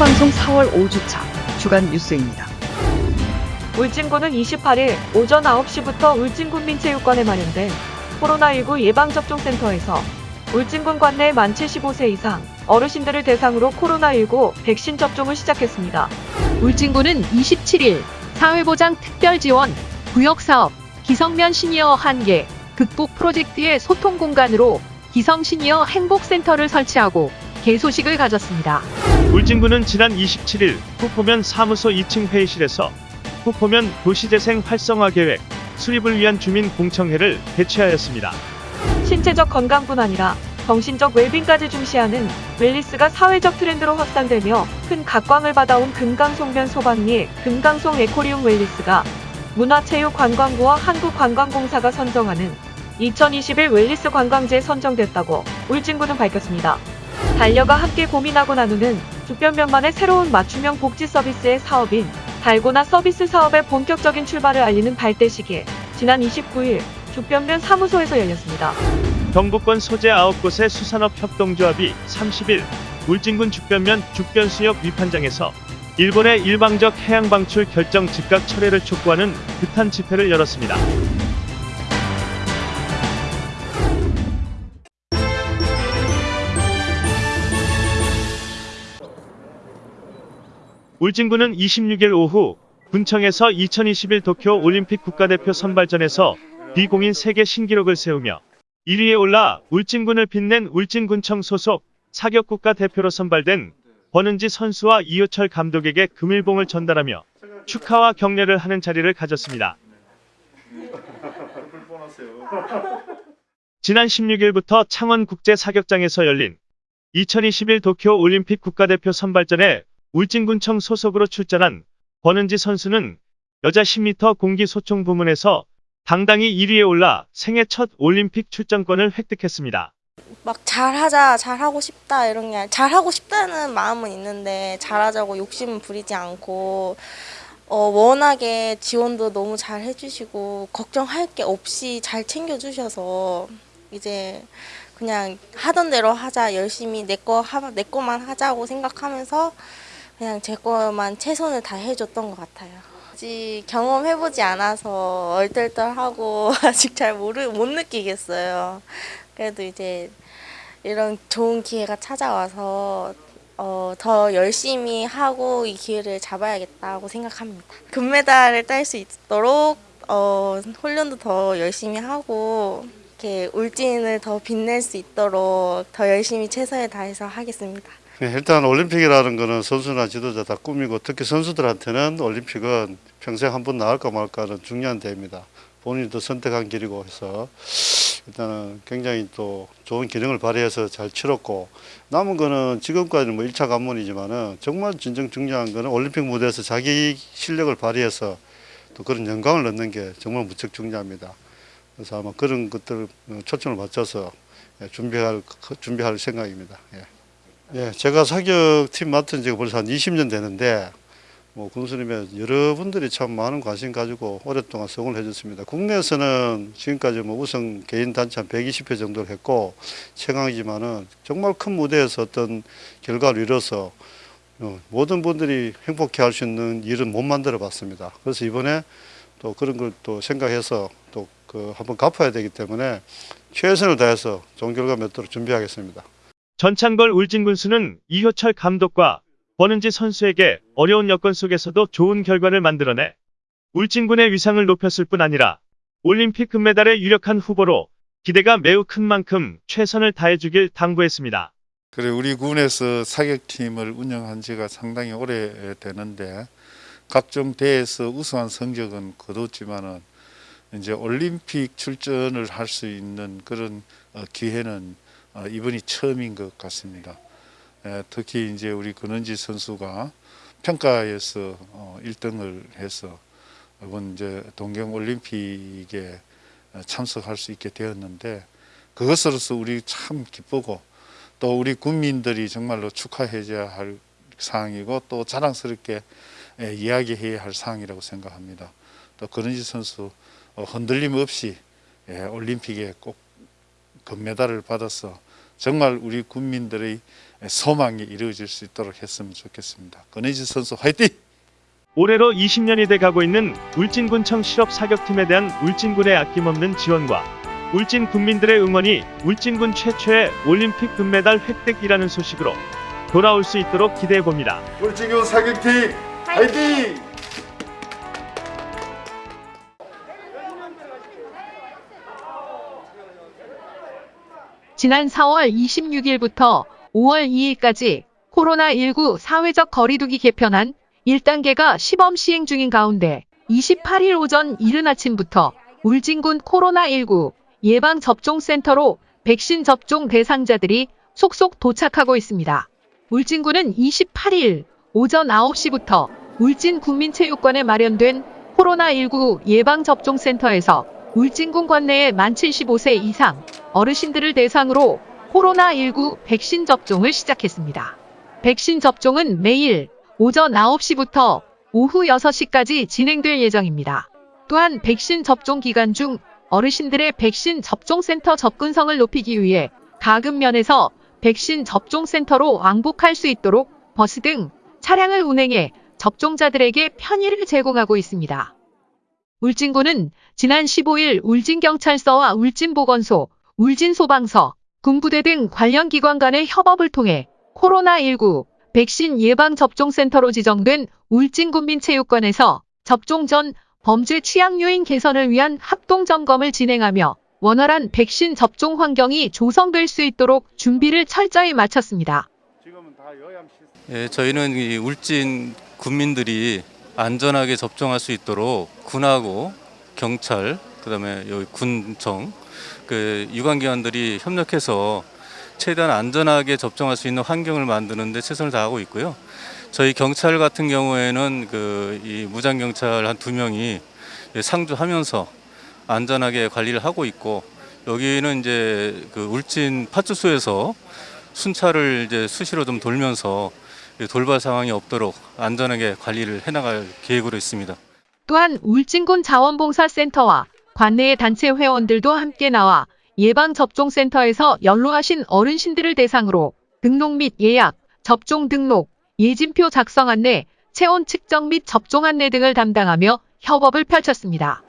생방송 4월 5주차 주간 뉴스입니다. 울진군은 28일 오전 9시부터 울진군민체육관에 마련된 코로나19 예방접종센터에서 울진군 관내 만 75세 이상 어르신들을 대상으로 코로나19 백신 접종을 시작했습니다. 울진군은 27일 사회보장 특별지원 구역사업 기성면 시니어 한계 극복 프로젝트의 소통 공간으로 기성 시니어 행복센터를 설치하고 개소식을 가졌습니다. 울진군은 지난 27일 후포면 사무소 2층 회의실에서 후포면 도시재생 활성화 계획 수립을 위한 주민 공청회를 개최하였습니다. 신체적 건강뿐 아니라 정신적 웰빙까지 중시하는 웰리스가 사회적 트렌드로 확산되며 큰 각광을 받아온 금강송면 소방리 금강송 에코리움 웰리스가 문화체육관광부와 한국관광공사가 선정하는 2021 웰리스 관광지에 선정됐다고 울진군은 밝혔습니다. 달려가 함께 고민하고 나누는 주변면만의 새로운 맞춤형 복지 서비스의 사업인 달고나 서비스 사업의 본격적인 출발을 알리는 발대식이 지난 29일 주변면 사무소에서 열렸습니다. 경북권 소재 9곳의 수산업 협동조합이 30일 울진군 죽변면 죽변수역 위판장에서 일본의 일방적 해양 방출 결정 즉각 철회를 촉구하는 규탄 집회를 열었습니다. 울진군은 26일 오후 군청에서 2021 도쿄 올림픽 국가대표 선발전에서 비공인 세계 신기록을 세우며 1위에 올라 울진군을 빛낸 울진군청 소속 사격국가 대표로 선발된 권은지 선수와 이효철 감독에게 금일봉을 전달하며 축하와 격려를 하는 자리를 가졌습니다. 지난 16일부터 창원 국제 사격장에서 열린 2021 도쿄 올림픽 국가대표 선발전에 울진군청 소속으로 출전한 권은지 선수는 여자 10m 공기 소총 부문에서 당당히 1위에 올라 생애 첫 올림픽 출전권을 획득했습니다. 막 잘하자, 잘하고 싶다 이런 게 아니라 잘하고 싶다는 마음은 있는데 잘하자고 욕심은 부리지 않고 어, 워낙에 지원도 너무 잘 해주시고 걱정할 게 없이 잘 챙겨주셔서 이제 그냥 하던 대로 하자 열심히 내 거 내 거만 하자고 생각하면서 그냥 제 거만 최선을 다 해줬던 것 같아요. 아직 경험해보지 않아서 얼떨떨하고 아직 잘 모르 못 느끼겠어요. 그래도 이제 이런 좋은 기회가 찾아와서 어, 더 열심히 하고 이 기회를 잡아야겠다고 생각합니다. 금메달을 딸 수 있도록 어, 훈련도 더 열심히 하고 이렇게 울진을 더 빛낼 수 있도록 더 열심히 최선을 다해서 하겠습니다. 네, 일단 올림픽이라는 거는 선수나 지도자 다 꿈이고 특히 선수들한테는 올림픽은 평생 한 번 나올까 말까는 중요한 대회입니다. 본인도 선택한 길이고 해서 일단은 굉장히 또 좋은 기능을 발휘해서 잘 치렀고 남은 거는 지금까지는 뭐 1차 관문이지만은 정말 진정 중요한 거는 올림픽 무대에서 자기 실력을 발휘해서 또 그런 영광을 얻는 게 정말 무척 중요합니다. 그래서 아마 그런 것들을 초점을 맞춰서 준비할 준비할 생각입니다. 예. 예, 제가 사격팀 맡은 지가 벌써 한 20년 되는데 뭐 군수님의 여러분들이 참 많은 관심 가지고 오랫동안 성을 해줬습니다. 국내에서는 지금까지 뭐 우선 개인 단체 한 120회 정도를 했고 최강이지만은 정말 큰 무대에서 어떤 결과를 이뤄서 어, 모든 분들이 행복해 할 수 있는 일은 못 만들어 봤습니다. 그래서 이번에 또 그런 걸 또 생각해서 또 그 한번 갚아야 되기 때문에 최선을 다해서 좋은 결과 맺도록 준비하겠습니다. 전창걸 울진군수는 이효철 감독과 권은지 선수에게 어려운 여건 속에서도 좋은 결과를 만들어내 울진군의 위상을 높였을 뿐 아니라 올림픽 금메달의 유력한 후보로 기대가 매우 큰 만큼 최선을 다해주길 당부했습니다. 그래 우리 군에서 사격팀을 운영한 지가 상당히 오래 되는데 각종 대회에서 우수한 성적은 거뒀지만은 이제 올림픽 출전을 할 수 있는 그런 어, 기회는 어, 이번이 처음인 것 같습니다. 특히 이제 우리 권은지 선수가 평가에서 1등을 어, 해서 이번 이제 동경 올림픽에 참석할 수 있게 되었는데 그것으로서 우리 참 기쁘고 또 우리 국민들이 정말로 축하해줘야 할 사항이고 또 자랑스럽게 이야기해야 할 사항이라고 생각합니다. 또 권은지 선수 흔들림 없이 올림픽에 꼭 금메달을 받아서 정말 우리 국민들의 소망이 이루어질 수 있도록 했으면 좋겠습니다. 권혜지 선수 화이팅! 올해로 20년이 돼 가고 있는 울진군청 실업 사격팀에 대한 울진군의 아낌없는 지원과 울진 국민들의 응원이 울진군 최초의 올림픽 금메달 획득이라는 소식으로 돌아올 수 있도록 기대해 봅니다. 울진군 사격팀 화이팅! 지난 4월 26일부터 5월 2일까지 코로나19 사회적 거리두기 개편안 1단계가 시범 시행 중인 가운데 28일 오전 이른 아침부터 울진군 코로나19 예방접종센터로 백신 접종 대상자들이 속속 도착하고 있습니다. 울진군은 28일 오전 9시부터 울진 국민체육관에 마련된 코로나19 예방접종센터에서 울진군 관내의 만 75세 이상 어르신들을 대상으로 코로나19 백신 접종을 시작했습니다. 백신 접종은 매일 오전 9시부터 오후 6시까지 진행될 예정입니다. 또한 백신 접종 기간 중 어르신들의 백신 접종센터 접근성을 높이기 위해 가급면에서 백신 접종센터로 왕복할 수 있도록 버스 등 차량을 운행해 접종자들에게 편의를 제공하고 있습니다. 울진군은 지난 15일 울진경찰서와 울진보건소, 울진소방서, 군부대 등 관련 기관 간의 협업을 통해 코로나19 백신 예방접종센터로 지정된 울진군민체육관에서 접종 전 범죄 취약 요인 개선을 위한 합동 점검을 진행하며 원활한 백신 접종 환경이 조성될 수 있도록 준비를 철저히 마쳤습니다. 예, 저희는 이 울진 군민들이 안전하게 접종할 수 있도록 군하고 경찰, 그다음에 여기 군청, 그 유관기관들이 협력해서 최대한 안전하게 접종할 수 있는 환경을 만드는데 최선을 다하고 있고요. 저희 경찰 같은 경우에는 그 이 무장 경찰 한 두 명이 상주하면서 안전하게 관리를 하고 있고 여기는 이제 그 울진 파출소에서 순찰을 이제 수시로 좀 돌면서 돌발 상황이 없도록 안전하게 관리를 해나갈 계획으로 있습니다. 또한 울진군 자원봉사센터와 관내의 단체 회원들도 함께 나와 예방접종센터에서 연로하신 어르신들을 대상으로 등록 및 예약, 접종 등록, 예진표 작성 안내, 체온 측정 및 접종 안내 등을 담당하며 협업을 펼쳤습니다.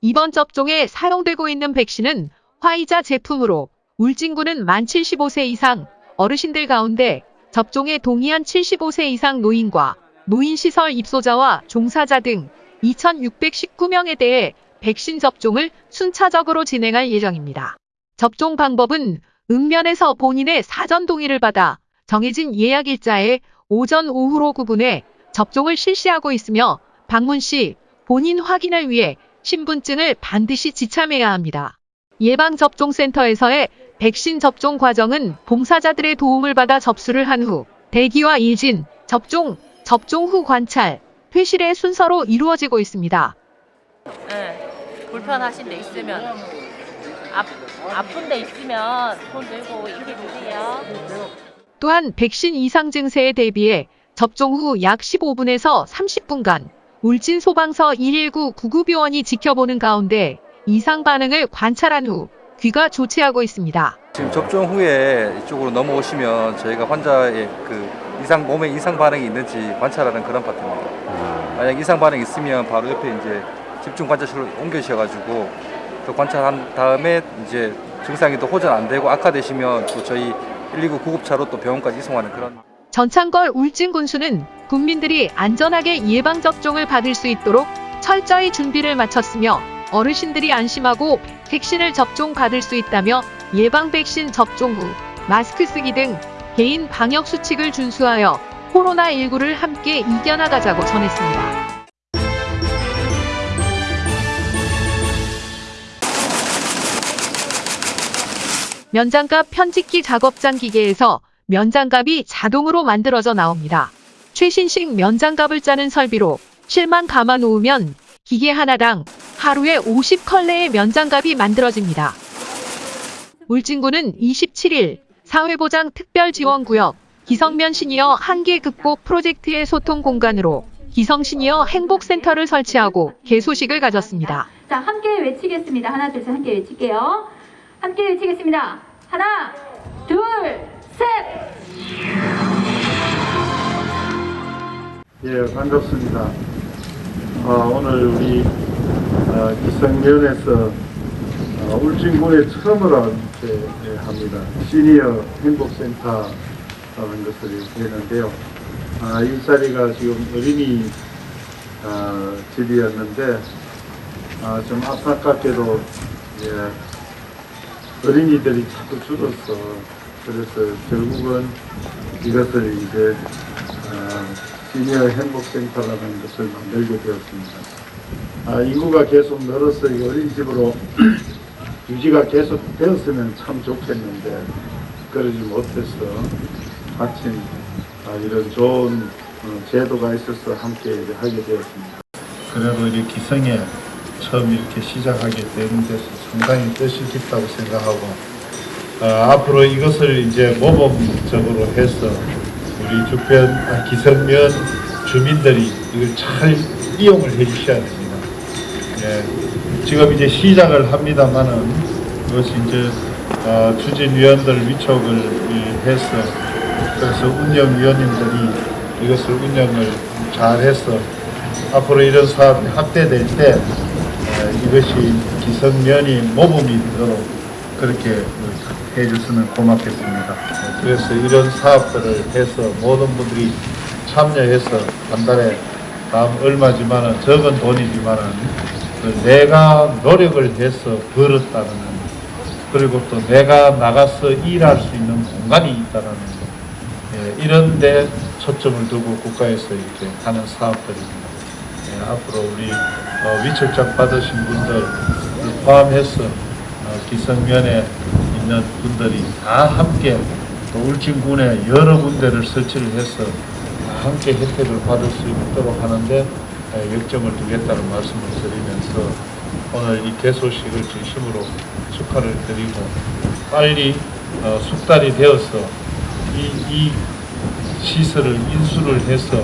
이번 접종에 사용되고 있는 백신은 화이자 제품으로 울진군은 만 75세 이상 어르신들 가운데 접종에 동의한 75세 이상 노인과 노인시설 입소자와 종사자 등 2,619명에 대해 백신 접종을 순차적으로 진행할 예정입니다. 접종 방법은 읍면에서 본인의 사전 동의를 받아 정해진 예약 일자에 오전 오후로 구분해 접종을 실시하고 있으며 방문 시 본인 확인을 위해 신분증을 반드시 지참해야 합니다. 예방접종센터에서의 백신 접종 과정은 봉사자들의 도움을 받아 접수를 한 후 대기와 일진, 접종, 접종 후 관찰, 퇴실의 순서로 이루어지고 있습니다. 네, 불편하신 데 있으면 아, 아픈 데 있으면 손 들고 얘기해 주세요. 또한 백신 이상 증세에 대비해 접종 후 약 15분에서 30분간 울진 소방서 119 구급요원이 지켜보는 가운데 이상 반응을 관찰한 후 귀가 조치하고 있습니다. 지금 접종 후에 이쪽으로 넘어오시면 저희가 환자의 그 이상 몸에 이상 반응이 있는지 관찰하는 그런 파트입니다. 만약 이상 반응이 있으면 바로 옆에 이제 집중 관찰실로 옮겨주셔가지고 또 관찰한 다음에 이제 증상이 또 호전 안 되고 악화되시면 또 저희 119 구급차로 또 병원까지 이송하는 그런. 전창걸 울진 군수는 국민들이 안전하게 예방 접종을 받을 수 있도록 철저히 준비를 마쳤으며 어르신들이 안심하고 백신을 접종 받을 수 있다며 예방 백신 접종 후 마스크 쓰기 등 개인 방역 수칙을 준수하여 코로나19를 함께 이겨나가자고 전했습니다. 면장갑 편집기 작업장 기계에서 면장갑이 자동으로 만들어져 나옵니다. 최신식 면장갑을 짜는 설비로 실만 감아 놓으면 기계 하나당 하루에 50컬레의 면장갑이 만들어집니다. 울진군은 27일 사회보장 특별지원구역 기성면 시니어 한계 극복 프로젝트의 소통 공간으로 기성 시니어 행복센터를 설치하고 개소식을 가졌습니다. 자, 함께 외치겠습니다. 하나, 둘, 셋 함께 외칠게요. 함께 외치겠습니다. 하나, 둘, 셋! 예, 반갑습니다. 어, 오늘 우리 어, 기성면에서 어, 울진군에 처음으로 이렇게 예, 합니다. 시니어 행복센터 라는 것을 했는데요. 아, 이 자리가 지금 어린이 어, 집이었는데 아, 좀 안타깝게도 예, 어린이들이 자꾸 줄어서 그래서 결국은 이것을 이제 어, 시니어 행복센터라는 것을 만들게 되었습니다. 아, 인구가 계속 늘어서 이 어린이집으로 유지가 계속 되었으면 참 좋겠는데 그러지 못해서 마침 아, 이런 좋은 어, 제도가 있어서 함께 하게 되었습니다. 그래도 이 기성에 처음 이렇게 시작하게 되는 데서 상당히 뜻이 깊다고 생각하고 어, 앞으로 이것을 이제 모범적으로 해서 우리 주변 아, 기성면 주민들이 이걸 잘 이용을 해 주셔야 됩니다. 예, 지금 이제 시작을 합니다만은 이것이 이제 어, 추진위원들 위촉을 이, 해서 그래서 운영위원님들이 이것을 운영을 잘 해서 앞으로 이런 사업이 확대될 때 에, 이것이 기성면이 모범이 되도록 그렇게 해줬으면 고맙겠습니다. 그래서 이런 사업들을 해서 모든 분들이 참여해서 한 달에 다음 얼마지만은 적은 돈이지만은 그 내가 노력을 해서 벌었다는 그리고 또 내가 나가서 일할 수 있는 공간이 있다는 이런 데 초점을 두고 국가에서 이렇게 하는 사업들입니다. 예, 앞으로 우리 어, 위촉장 받으신 분들 포함해서 어, 기성면에 있는 분들이 다 함께 또 울진군에 여러 군데를 설치를 해서 다 함께 혜택을 받을 수 있도록 하는데 에, 역점을 두겠다는 말씀을 드리면서 오늘 이 개소식을 진심으로 축하를 드리고 빨리 어, 숙달이 되어서 이, 이 시설을 인수를 해서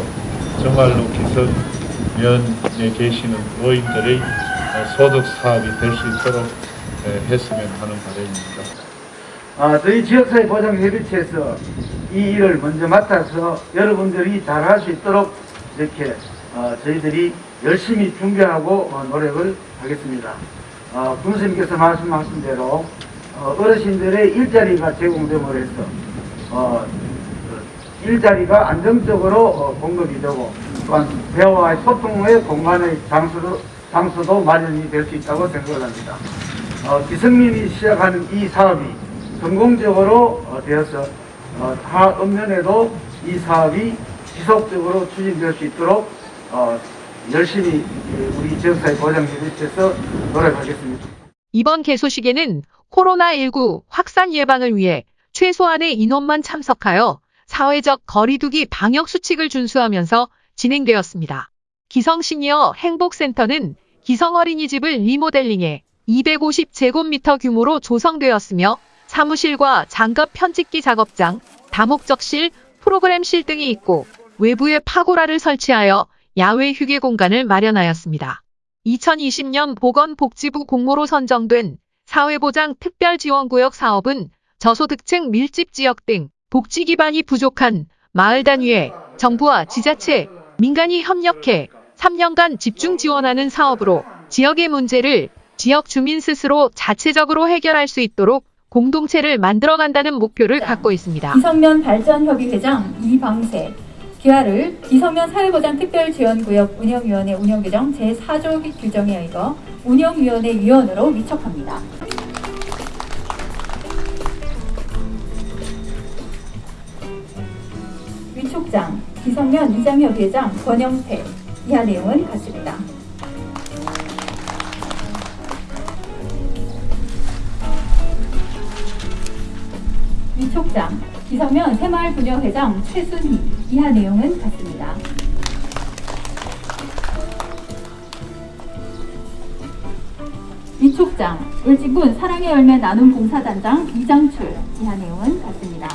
정말로 기성면에 계시는 노인들의 어, 소득 사업이 될 수 있도록 에, 했으면 하는 바람입니다. 아, 저희 지역사회 보장협의체에서 이 일을 먼저 맡아서 여러분들이 잘 할 수 있도록 이렇게 어, 저희들이 열심히 준비하고 어, 노력을 하겠습니다. 어, 군수님께서 말씀하신 대로 어, 어르신들의 일자리가 제공됨으로 해서 어, 그 일자리가 안정적으로 어, 공급이 되고 또한 대화와의 소통의 공간의 장소도, 장소도 마련이 될 수 있다고 생각을 합니다. 어, 기성민이 시작하는 이 사업이 성공적으로 어, 되어서 어, 다 읍면에도 이 사업이 지속적으로 추진될 수 있도록 어, 열심히 우리 지역사회 보장협의체에서 노력하겠습니다. 이번 개소식에는 코로나19 확산 예방을 위해 최소한의 인원만 참석하여 사회적 거리두기 방역 수칙을 준수하면서 진행되었습니다. 기성 시니어 행복센터는 기성 어린이집을 리모델링해 250제곱미터 규모로 조성되었으며 사무실과 장갑 편집기 작업장, 다목적실, 프로그램실 등이 있고 외부에 파고라를 설치하여 야외 휴게 공간을 마련하였습니다. 2020년 보건복지부 공모로 선정된 사회보장 특별지원구역 사업은 저소득층 밀집 지역 등 복지 기반이 부족한 마을 단위에 정부와 지자체, 민간이 협력해 3년간 집중 지원하는 사업으로 지역의 문제를 지역 주민 스스로 자체적으로 해결할 수 있도록 공동체를 만들어간다는 목표를 갖고 있습니다. 기성면 발전협의회장 이방세, 기아를 기성면 사회보장 특별지원구역 운영위원회 운영규정 제4조 규정에 의거 운영위원회 위원으로 위촉합니다. 위촉장 기성면 이장협의회장 권영태 이하 내용은 같습니다. 위촉장 기성면 새마을 분여회장 최순희 이하 내용은 같습니다. 위촉장 울진군 사랑의 열매 나눔 봉사단장 이장출 이하 내용은 같습니다.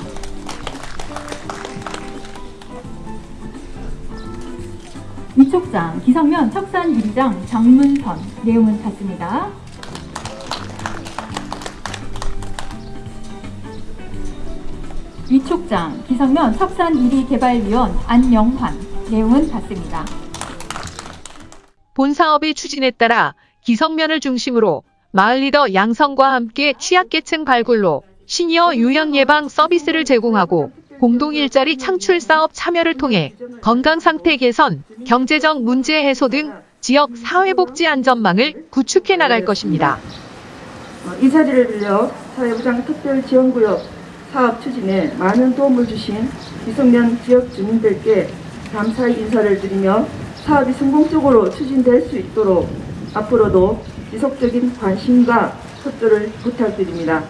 위촉장 기성면 척산 유리장 장문선 내용은 같습니다. 위촉장 기성면 석산 1위 개발위원 안영환 내용은 같습니다. 본 사업의 추진에 따라 기성면을 중심으로 마을 리더 양성과 함께 취약계층 발굴로 시니어 요양 예방 서비스를 제공하고 공동 일자리 창출 사업 참여를 통해 건강 상태 개선, 경제적 문제 해소 등 지역 사회복지 안전망을 구축해 나갈 것입니다. 어, 이 자리를 빌려 사회부장 특별지원구역 사업 추진에 많은 도움을 주신 기성면 지역 주민들께 감사의 인사를 드리며 사업이 성공적으로 추진될 수 있도록 앞으로도 지속적인 관심과 협조를 부탁드립니다.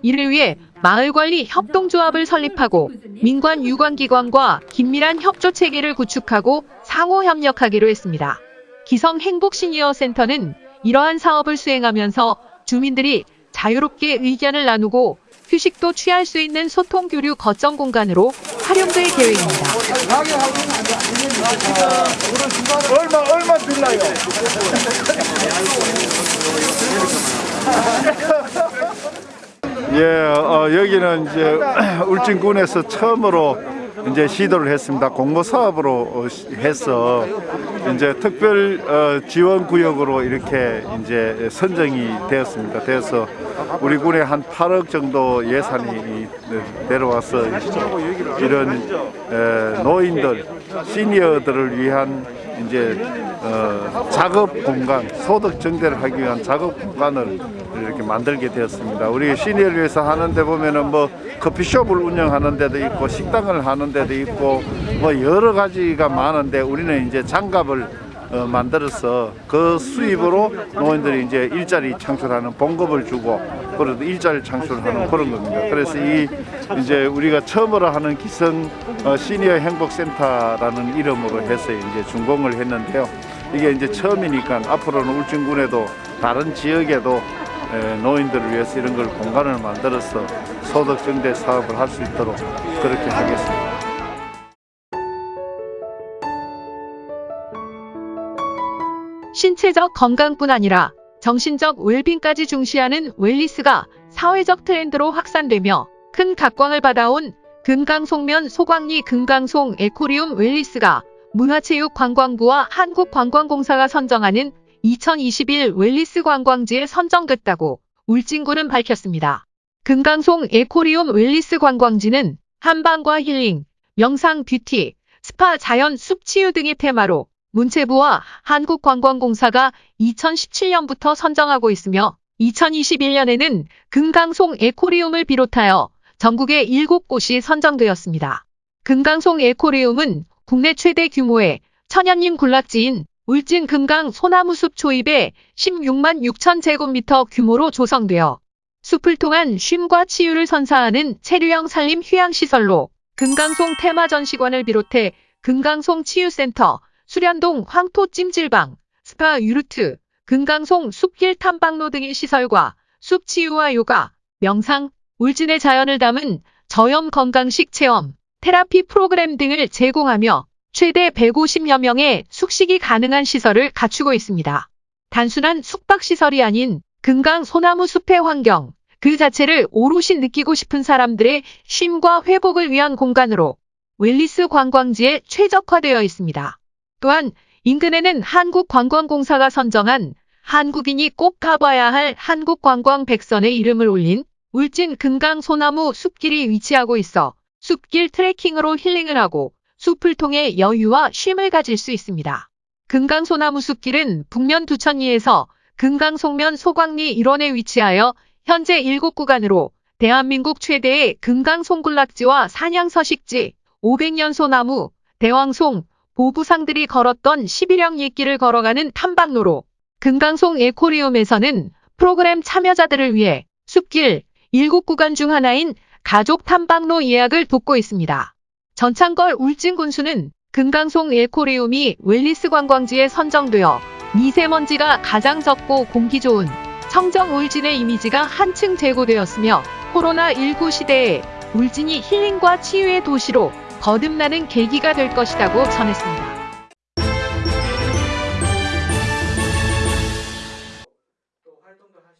이를 위해 마을관리 협동조합을 설립하고 민관 유관기관과 긴밀한 협조 체계를 구축하고 상호 협력하기로 했습니다. 기성 행복 시니어 센터는 이러한 사업을 수행하면서 주민들이 자유롭게 의견을 나누고 휴식도 취할 수 있는 소통 교류 거점 공간으로 활용될 계획입니다. 얼마 얼마 줄라요? 예, 어, 여기는 이제 울진군에서 처음으로 이제 시도를 했습니다. 공모 사업으로 어, 시- 해서 이제 특별 어, 지원 구역으로 이렇게 이제 선정이 되었습니다. 그래서 우리 군에 한 8억 정도 예산이 내려와서 이런 에, 노인들, 시니어들을 위한 이제 어, 작업 공간, 소득 증대를 하기 위한 작업 공간을 이렇게 만들게 되었습니다. 우리 시니어를 위해서 하는데 보면은 뭐 커피숍을 운영하는 데도 있고 식당을 하는 데도 있고 뭐 여러 가지가 많은데 우리는 이제 장갑을 어, 만들어서 그 수입으로 노인들이 이제 일자리 창출하는 봉급을 주고 그래도 일자리 창출하는 그런 겁니다. 그래서 이 이제 우리가 처음으로 하는 기성 어, 시니어 행복센터라는 이름으로 해서 이제 준공을 했는데요. 이게 이제 처음이니까 앞으로는 울진군에도 다른 지역에도 에, 노인들을 위해서 이런 걸 공간을 만들어서 소득 증대 사업을 할 수 있도록 그렇게 하겠습니다. 신체적 건강뿐 아니라 정신적 웰빙까지 중시하는 웰리스가 사회적 트렌드로 확산되며 큰 각광을 받아온 금강송면 소광리 금강송 에코리움 웰리스가 문화체육관광부와 한국관광공사가 선정하는 2021 웰니스 관광지에 선정됐다고 울진군은 밝혔습니다. 금강송 에코리움 웰니스 관광지는 한방과 힐링, 명상 뷰티, 스파 자연 숲 치유 등이 테마로 문체부와 한국관광공사가 2017년부터 선정하고 있으며 2021년에는 금강송 에코리움을 비롯하여 전국에 7곳이 선정되었습니다. 금강송 에코리움은 국내 최대 규모의 천연림 군락지인 울진 금강 소나무숲 초입에 16만 6천 제곱미터 규모로 조성되어 숲을 통한 쉼과 치유를 선사하는 체류형 산림 휴양시설로 금강송 테마전시관을 비롯해 금강송 치유센터, 수련동 황토 찜질방, 스파 유르트, 금강송 숲길 탐방로 등의 시설과 숲 치유와 요가, 명상, 울진의 자연을 담은 저염 건강식 체험, 테라피 프로그램 등을 제공하며 최대 150여 명의 숙식이 가능한 시설을 갖추고 있습니다. 단순한 숙박시설이 아닌 금강 소나무 숲의 환경, 그 자체를 오롯이 느끼고 싶은 사람들의 쉼과 회복을 위한 공간으로 웰리스 관광지에 최적화되어 있습니다. 또한 인근에는 한국관광공사가 선정한 한국인이 꼭 가봐야 할 한국관광 백선에 이름을 올린 울진 금강 소나무 숲길이 위치하고 있어 숲길 트레킹으로 힐링을 하고 숲을 통해 여유와 쉼을 가질 수 있습니다. 금강 소나무 숲길은 북면 두천리에서 금강 송면 소광리 일원에 위치하여 현재 7구간으로 대한민국 최대의 금강 송군락지와 산양 서식지, 500년 소나무, 대왕송, 보부상들이 걸었던 11형 옛길을 걸어가는 탐방로로 금강송 에코리움에서는 프로그램 참여자들을 위해 숲길 7구간 중 하나인 가족 탐방로 예약을 돕고 있습니다. 전창걸 울진 군수는 금강송 에코리움이 웰리스 관광지에 선정되어 미세먼지가 가장 적고 공기 좋은 청정 울진의 이미지가 한층 제고되었으며 코로나19 시대에 울진이 힐링과 치유의 도시로 거듭나는 계기가 될 것이라고 전했습니다.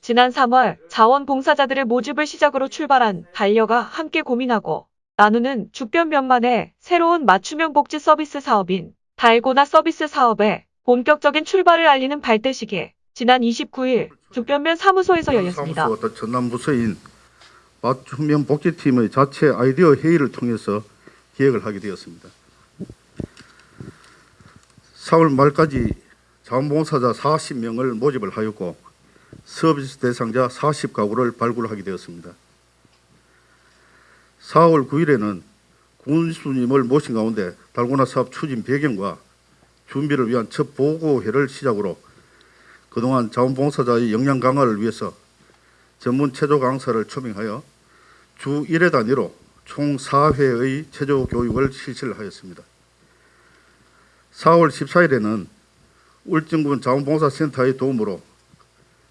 지난 3월 자원봉사자들의 모집을 시작으로 출발한 반려가 함께 고민하고 나누는 주변면만의 새로운 맞춤형 복지 서비스 사업인 달고나 서비스 사업의 본격적인 출발을 알리는 발대식이 지난 29일 주변면 사무소에서 열렸습니다. 사무소와 전남 부서인 맞춤형 복지팀의 자체 아이디어 회의를 통해서 기획을 하게 되었습니다. 4월 말까지 자원봉사자 40명을 모집을 하였고 서비스 대상자 40가구를 발굴하게 되었습니다. 4월 9일에는 군수님을 모신 가운데 달고나 사업 추진 배경과 준비를 위한 첫 보고회를 시작으로 그동안 자원봉사자의 역량 강화를 위해서 전문 체조 강사를 초빙하여 주 1회 단위로 총 4회의 체조 교육을 실시를 하였습니다. 4월 14일에는 울진군 자원봉사센터의 도움으로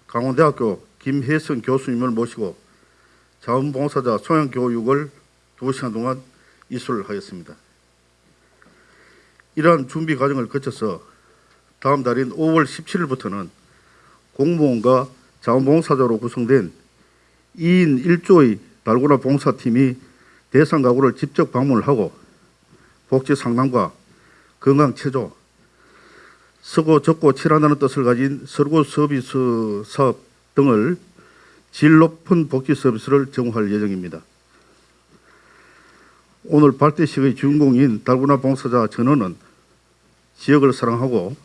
강원대학교 김혜성 교수님을 모시고 자원봉사자 소양교육을 2시간 동안 이수를 하였습니다. 이러한 준비 과정을 거쳐서 다음 달인 5월 17일부터는 공무원과 자원봉사자로 구성된 2인 1조의 달고나 봉사팀이 대상 가구를 직접 방문을 하고 복지 상담과 건강 체조, 쓰고 적고 칠한다는 뜻을 가진 설고 서비스 사업 등을 질 높은 복지 서비스를 제공할 예정입니다. 오늘 발대식의 주인공인 달고나 봉사자 전원은 지역을 사랑하고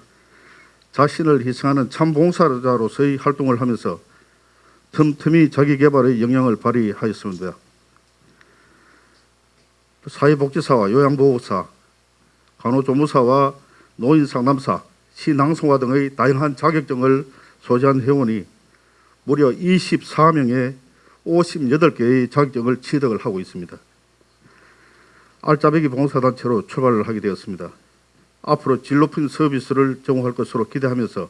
자신을 희생하는 참 봉사자로서의 활동을 하면서 틈틈이 자기 개발의 역량을 발휘하였습니다. 사회복지사와 요양보호사, 간호조무사와 노인상담사, 시낭송화 등의 다양한 자격증을 소지한 회원이 무려 24명의 58개의 자격증을 취득을 하고 있습니다. 알짜배기 봉사단체로 출발을 하게 되었습니다. 앞으로 질 높은 서비스를 제공할 것으로 기대하면서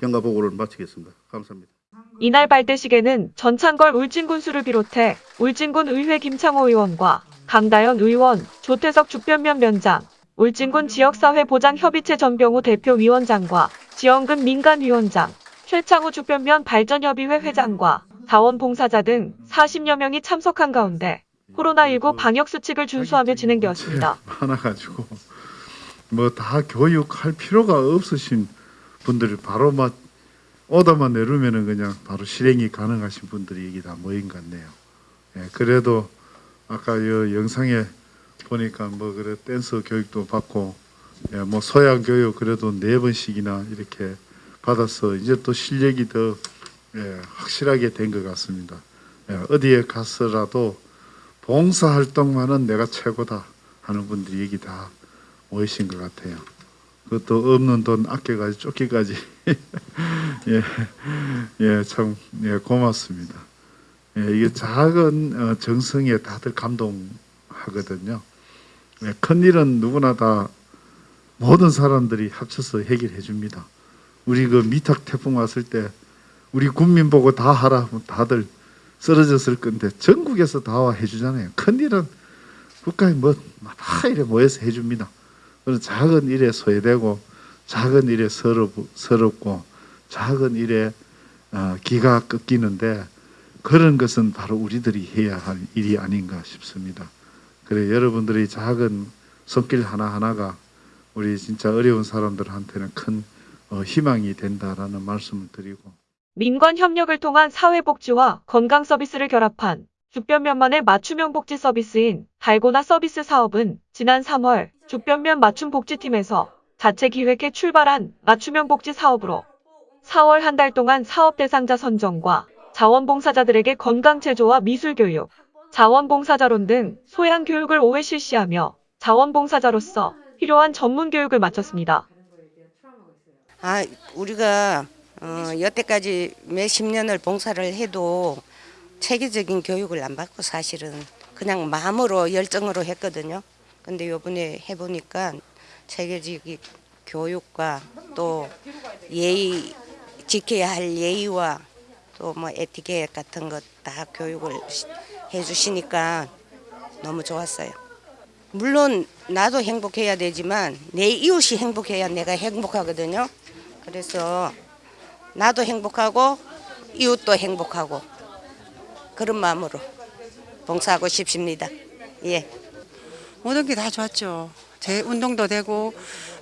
경과 보고를 마치겠습니다. 감사합니다. 이날 발대식에는 전창걸 울진군수를 비롯해 울진군 의회 김창호 의원과 강다현 의원, 조태석 주변면 면장, 울진군 지역사회 보장협의체 전병우 대표위원장과 지원금 민간위원장, 최창우 주변면 발전협의회 회장과 자원봉사자 등 40여 명이 참석한 가운데 코로나19 방역 수칙을 준수하며 진행되었습니다. 많아가지고 뭐 다 교육할 필요가 없으신 분들이 바로 막 오다만 내려면은 그냥 바로 실행이 가능하신 분들이 여기 다 모인 것 같네요. 예, 그래도 아까 이 영상에 보니까 뭐 그래 댄스 교육도 받고 예, 뭐 소양 교육 그래도 네 번씩이나 이렇게 받아서 이제 또 실력이 더 예, 확실하게 된 것 같습니다. 예, 어디에 가서라도 봉사 활동만은 내가 최고다 하는 분들이 여기 다 모이신 것 같아요. 그것도 없는 돈 아껴가지고 쫓기까지 예, 예, 참 예, 고맙습니다. 예, 이게 작은 어, 정성에 다들 감동하거든요. 예, 큰 일은 누구나 다 모든 사람들이 합쳐서 해결해 줍니다. 우리 그 미탁 태풍 왔을 때 우리 국민 보고 다 하라 다들 쓰러졌을 건데 전국에서 다 와 해주잖아요. 큰 일은 국가에 뭐다 이래 모여서 해줍니다. 그런 작은 일에 소외되고 작은 일에 서럽, 서럽고 작은 일에 어, 기가 꺾이는데 그런 것은 바로 우리들이 해야 할 일이 아닌가 싶습니다. 그래 여러분들이 작은 손길 하나하나가 우리 진짜 어려운 사람들한테는 큰 어, 희망이 된다라는 말씀을 드리고 민관 협력을 통한 사회복지와 건강 서비스를 결합한 주변면만의 맞춤형 복지 서비스인 달고나 서비스 사업은 지난 3월 주변면 맞춤 복지팀에서 자체 기획해 출발한 맞춤형 복지 사업으로 4월 한 달 동안 사업 대상자 선정과 자원봉사자들에게 건강 제조와 미술 교육, 자원봉사자론 등 소양 교육을 5회 실시하며 자원봉사자로서 필요한 전문 교육을 마쳤습니다. 아, 우리가 어, 여태까지 몇십 년을 봉사를 해도 체계적인 교육을 안 받고 사실은 그냥 마음으로 열정으로 했거든요. 근데 요번에 해보니까 체계적인 교육과 또 예의 지켜야 할 예의와 또 뭐 에티켓 같은 것 다 교육을 해주시니까 너무 좋았어요. 물론 나도 행복해야 되지만 내 이웃이 행복해야 내가 행복하거든요. 그래서 나도 행복하고 이웃도 행복하고 그런 마음으로 봉사하고 싶습니다. 예. 모든 게 다 좋았죠. 제 운동도 되고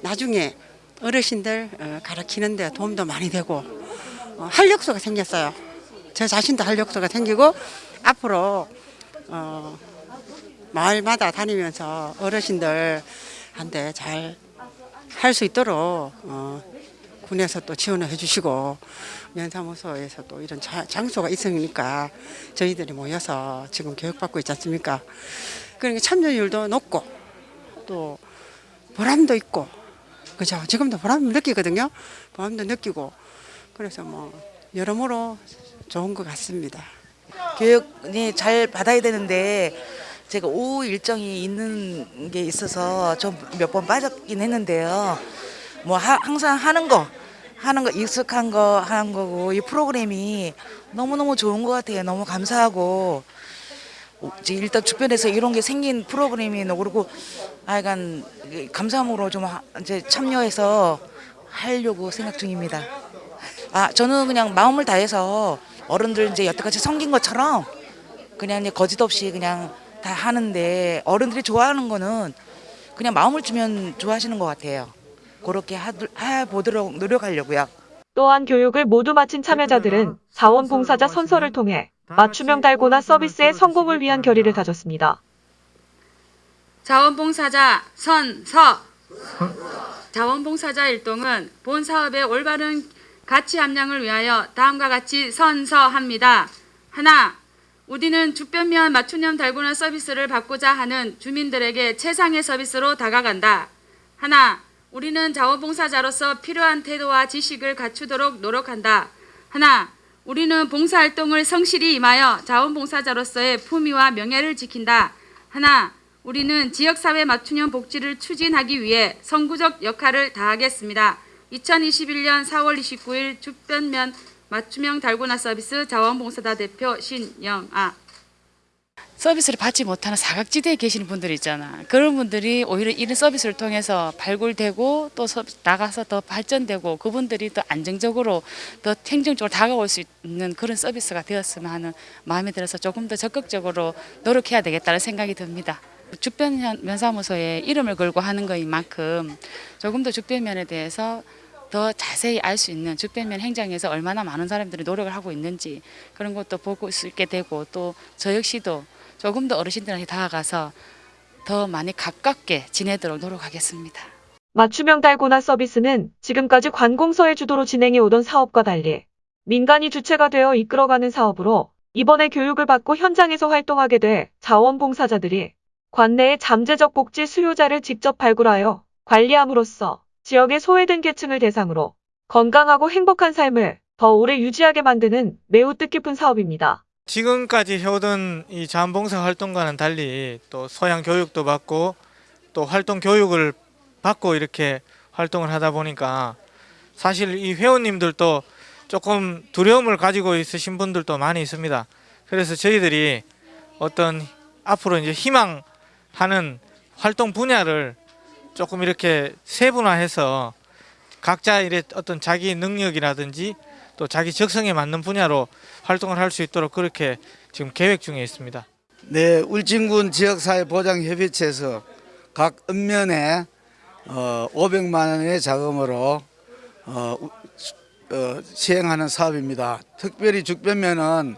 나중에 어르신들 어, 가르치는데 도움도 많이 되고 어, 활력소가 생겼어요. 저 자신도 활력소가 생기고 앞으로 어, 마을마다 다니면서 어르신들한테 잘 할 수 있도록 어, 군에서 또 지원을 해주시고 면사무소에서 또 이런 자- 장소가 있으니까 저희들이 모여서 지금 교육받고 있지 않습니까? 그러니까 참여율도 높고 또 보람도 있고 그죠? 지금도 보람 느끼거든요. 보람도 느끼고 그래서 뭐 여러모로 좋은 것 같습니다. 교육이 잘 받아야 되는데 제가 오후 일정이 있는 게 있어서 좀 몇 번 빠졌긴 했는데요. 뭐 하- 항상 하는 거 하는 거 익숙한 거 하는 거고 이 프로그램이 너무너무 좋은 것 같아요. 너무 감사하고 일단 주변에서 이런 게 생긴 프로그램이 그리고 하여간 감사함으로 좀 하- 이제 참여해서 하려고 생각 중입니다. 아 저는 그냥 마음을 다해서 어른들 이제 여태까지 섬긴 것처럼 그냥 이제 거짓 없이 그냥 다 하는데 어른들이 좋아하는 거는 그냥 마음을 주면 좋아하시는 것 같아요. 그렇게 하, 해보도록 노력하려고요. 또한 교육을 모두 마친 참여자들은 자원봉사자 선서를 통해 맞춤형 달고나 서비스의 성공을 위한 결의를 다졌습니다. 자원봉사자 선서 자원봉사자 일동은 본 사업의 올바른 가치 함량을 위하여 다음과 같이 선서합니다. 하나, 우리는 주변면 맞춤형 달고나 서비스를 받고자 하는 주민들에게 최상의 서비스로 다가간다. 하나, 우리는 자원봉사자로서 필요한 태도와 지식을 갖추도록 노력한다. 하나, 우리는 봉사활동을 성실히 임하여 자원봉사자로서의 품위와 명예를 지킨다. 하나, 우리는 지역사회 맞춤형 복지를 추진하기 위해 선구적 역할을 다하겠습니다. 2021년 4월 29일 주변면 맞춤형 달고나 서비스 자원봉사자 대표 신영아 서비스를 받지 못하는 사각지대에 계시는 분들이 있잖아. 그런 분들이 오히려 이런 서비스를 통해서 발굴되고 또 서- 나가서 더 발전되고 그분들이 더 안정적으로 더 행정적으로 다가올 수 있는 그런 서비스가 되었으면 하는 마음이 들어서 조금 더 적극적으로 노력해야 되겠다는 생각이 듭니다. 주변 면사무소에 이름을 걸고 하는 거인 만큼 조금 더 주변면에 대해서 더 자세히 알 수 있는 주변면 행정에서 얼마나 많은 사람들이 노력을 하고 있는지 그런 것도 보고 수 있게 되고 또 저 역시도 조금 더 어르신들한테 다가가서 더 많이 가깝게 지내도록 노력하겠습니다. 맞춤형 달고나 서비스는 지금까지 관공서의 주도로 진행해 오던 사업과 달리 민간이 주체가 되어 이끌어가는 사업으로 이번에 교육을 받고 현장에서 활동하게 돼 자원봉사자들이 관내의 잠재적 복지 수요자를 직접 발굴하여 관리함으로써 지역의 소외된 계층을 대상으로 건강하고 행복한 삶을 더 오래 유지하게 만드는 매우 뜻깊은 사업입니다. 지금까지 해오던 이 자원봉사 활동과는 달리 또 소양 교육도 받고 또 활동 교육을 받고 이렇게 활동을 하다 보니까 사실 이 회원님들도 조금 두려움을 가지고 있으신 분들도 많이 있습니다. 그래서 저희들이 어떤 앞으로 이제 희망하는 활동 분야를 조금 이렇게 세분화해서 각자 이래 어떤 자기 능력이라든지 또 자기 적성에 맞는 분야로 활동을 할 수 있도록 그렇게 지금 계획 중에 있습니다. 네, 울진군 지역사회보장협의체에서 각 읍면에 어, 500만 원의 자금으로 어, 우- 어, 시행하는 사업입니다. 특별히 죽변면은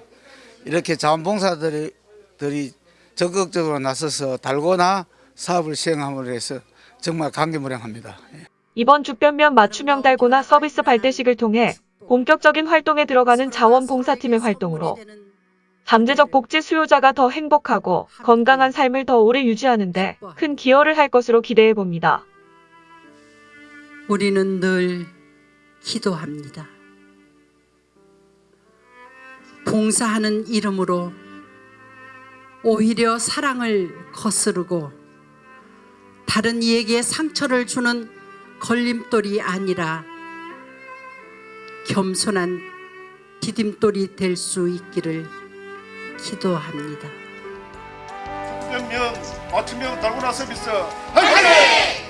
이렇게 자원봉사들이 들이 적극적으로 나서서 달고나 사업을 시행함으로 해서 정말 감개무량합니다. 이번 주변면 맞춤형 달고나 서비스 발대식을 통해 본격적인 활동에 들어가는 자원봉사팀의 활동으로 잠재적 복지 수요자가 더 행복하고 건강한 삶을 더 오래 유지하는 데 큰 기여를 할 것으로 기대해 봅니다. 우리는 늘 기도합니다. 봉사하는 이름으로 오히려 사랑을 거스르고 다른 이에게 상처를 주는 걸림돌이 아니라 겸손한 디딤돌이 될 수 있기를 기도합니다. 면 맞춤형 달고나 서비스 정부는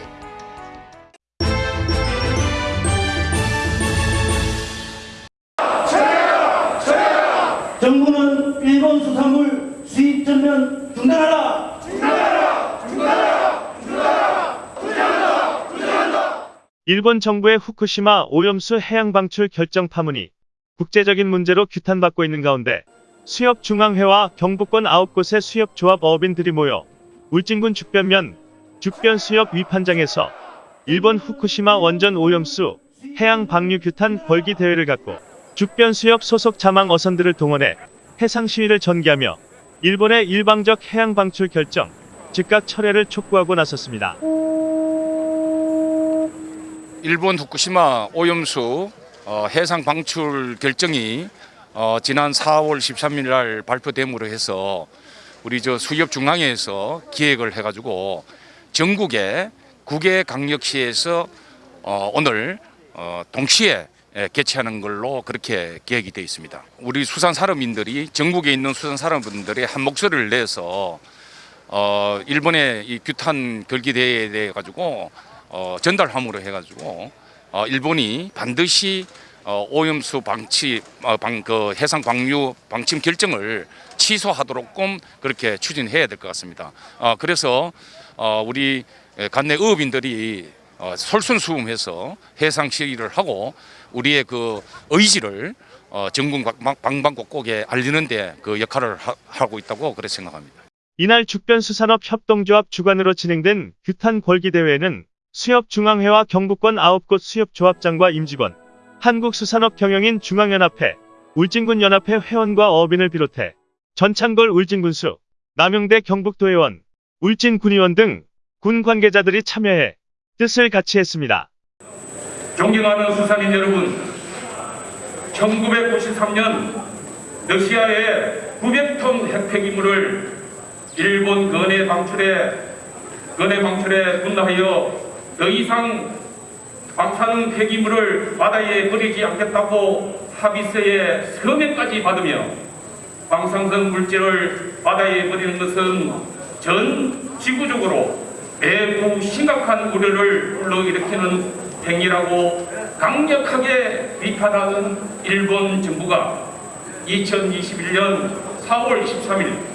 일본 정부의 후쿠시마 오염수 해양 방출 결정 파문이 국제적인 문제로 규탄받고 있는 가운데 수협중앙회와 경북권 9곳의 수협조합 어업인들이 모여 울진군 죽변면 죽변수협 위판장에서 일본 후쿠시마 원전 오염수 해양 방류 규탄 벌기 대회를 갖고 죽변수협 소속 자망 어선들을 동원해 해상 시위를 전개하며 일본의 일방적 해양 방출 결정 즉각 철회를 촉구하고 나섰습니다. 일본 후쿠시마 오염수 어, 해상 방출 결정이 어, 지난 4월 13일 날 발표됨으로 해서 우리 저 수협 중앙회에서 기획을 해가지고 전국의 국외 강력시에서 어, 오늘 어, 동시에 예, 개최하는 걸로 그렇게 계획이 되어 있습니다. 우리 수산 산업인들이 전국에 있는 수산 산업인들이 한 목소리를 내서 어, 일본의 이 규탄 결기 대회에 대해 가지고 어, 전달함으로 해가지고 어, 일본이 반드시 어, 오염수 방치 어, 방, 그 해상 방류 방침 결정을 취소하도록끔 그렇게 추진해야 될 것 같습니다. 어, 그래서 어, 우리 관내 어업인들이 어, 솔선수범해서 해상 시위를 하고 우리의 그 의지를 어, 전국 방- 방방곡곡에 알리는데 그 역할을 하, 하고 있다고 그렇게 생각합니다. 이날 죽변수산업 협동조합 주관으로 진행된 규탄 벌기 대회에는 수협중앙회와 경북권 9곳 수협조합장과 임직원, 한국수산업 경영인 중앙연합회, 울진군 연합회 회원과 어업인을 비롯해 전창걸 울진군수, 남영대 경북도의원, 울진군의원 등 군 관계자들이 참여해 뜻을 같이 했습니다. 존경하는 수산인 여러분, 1953년 러시아의 900톤 핵폐기물을 일본 근해 방출에 근해 방출에 분노하여 더 이상 방사능 폐기물을 바다에 버리지 않겠다고 합의서에 서명까지 받으며 방사성 물질을 바다에 버리는 것은 전 지구적으로 매우 심각한 우려를 불러일으키는 행위라고 강력하게 비판하는 일본 정부가 2021년 4월 23일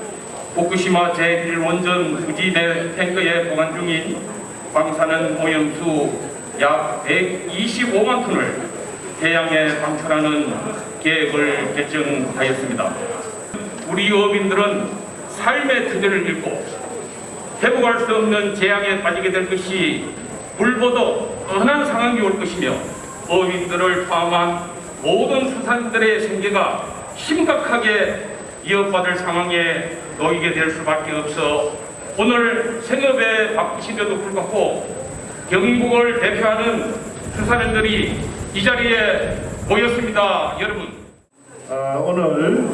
후쿠시마 제1원전 부지 내 탱크에 보관 중인 방사능 오염수 약 125만 톤을 해양에 방출하는 계획을 결정하였습니다. 우리 어민들은 삶의 터전을 잃고 회복할 수 없는 재앙에 빠지게 될 것이 불보도 뻔한 상황이 올 것이며 어민들을 포함한 모든 수산들의 생계가 심각하게 위협받을 상황에 놓이게 될 수밖에 없어 오늘 생업에 바쁘신데도 불구하고 경북을 대표하는 수산인들이 이 자리에 모였습니다. 여러분. 아, 오늘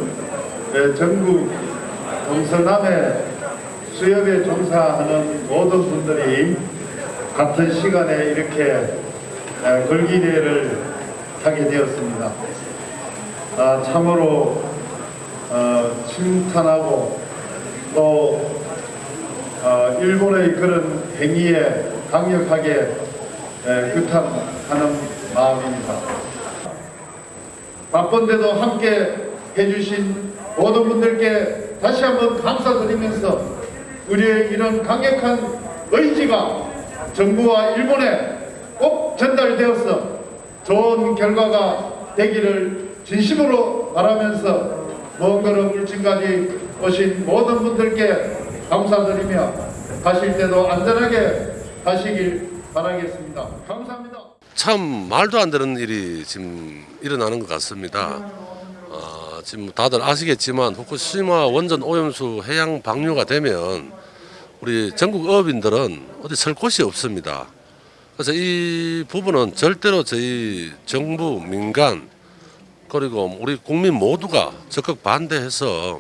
예, 전국 동서남에 수협에 종사하는 모든 분들이 같은 시간에 이렇게 예, 걸기대회를 하게 되었습니다. 아, 참으로 어, 침탄하고 또 어, 일본의 그런 행위에 강력하게 예, 규탄하는 마음입니다. 바쁜데도 함께 해주신 모든 분들께 다시 한번 감사드리면서 우리의 이런 강력한 의지가 정부와 일본에 꼭 전달되어서 좋은 결과가 되기를 진심으로 바라면서 먼 걸음 울진까지 오신 모든 분들께 감사드리며 가실 때도 안전하게 가시길 바라겠습니다. 감사합니다. 참 말도 안 되는 일이 지금 일어나는 것 같습니다. 어, 지금 다들 아시겠지만 후쿠시마 원전 오염수 해양 방류가 되면 우리 전국 어업인들은 어디 설 곳이 없습니다. 그래서 이 부분은 절대로 저희 정부, 민간 그리고 우리 국민 모두가 적극 반대해서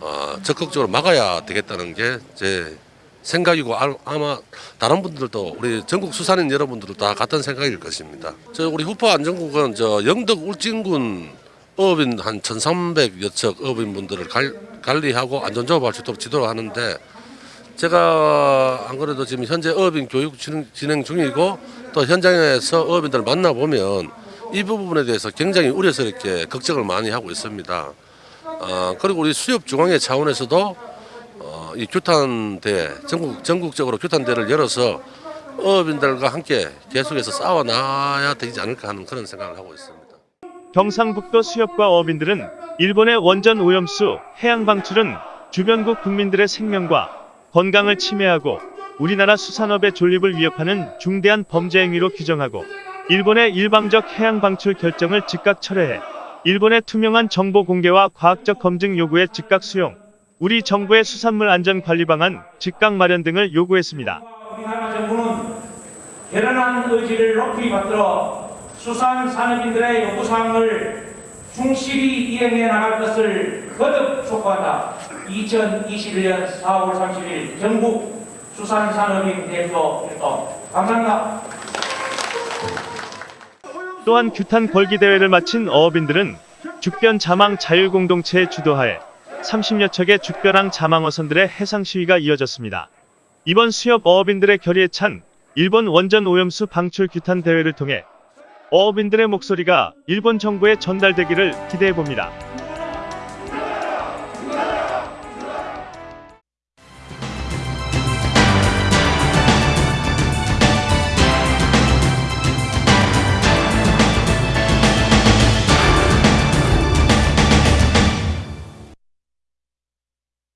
어, 적극적으로 막아야 되겠다는 게 제 생각이고 아- 아마 다른 분들도 우리 전국 수산인 여러분들도 다 같은 생각일 것입니다. 저 우리 후포 안전국은 저 영덕 울진군 어업인 한 1,300여 척 어업인 분들을 갈- 관리하고 안전조업 할 수 있도록 지도를 하는데 제가 안 그래도 지금 현재 어업인 교육 진행, 진행 중이고 또 현장에서 어업인들을 만나 보면 이 부분에 대해서 굉장히 우려스럽게 걱정을 많이 하고 있습니다. 어, 그리고 우리 수협 중앙회 차원에서도 어, 이 규탄대 전국 전국적으로 규탄대를 열어서 어업인들과 함께 계속해서 싸워 나가야 되지 않을까 하는 그런 생각을 하고 있습니다. 경상북도 수협과 어민들은 일본의 원전 오염수 해양 방출은 주변국 국민들의 생명과 건강을 침해하고 우리나라 수산업의 존립을 위협하는 중대한 범죄 행위로 규정하고 일본의 일방적 해양 방출 결정을 즉각 철회해 일본의 투명한 정보 공개와 과학적 검증 요구의 즉각 수용, 우리 정부의 수산물 안전 관리 방안 즉각 마련 등을 요구했습니다. 우리나라 정부는 결연한 의지를 높이 받들어 수산 산업인들의 요구 사항을 충실히 이행해 나갈 것을 거듭 촉구한다. 2021년 4월 30일 전국 수산산업인 대표 활동 감사합니다. 또한 규탄 걸기 대회를 마친 어업인들은 죽변 자망 자율공동체의 주도하에 30여 척의 죽변항 자망어선들의 해상 시위가 이어졌습니다. 이번 수협 어업인들의 결의에 찬 일본 원전 오염수 방출 규탄 대회를 통해 어업인들의 목소리가 일본 정부에 전달되기를 기대해 봅니다.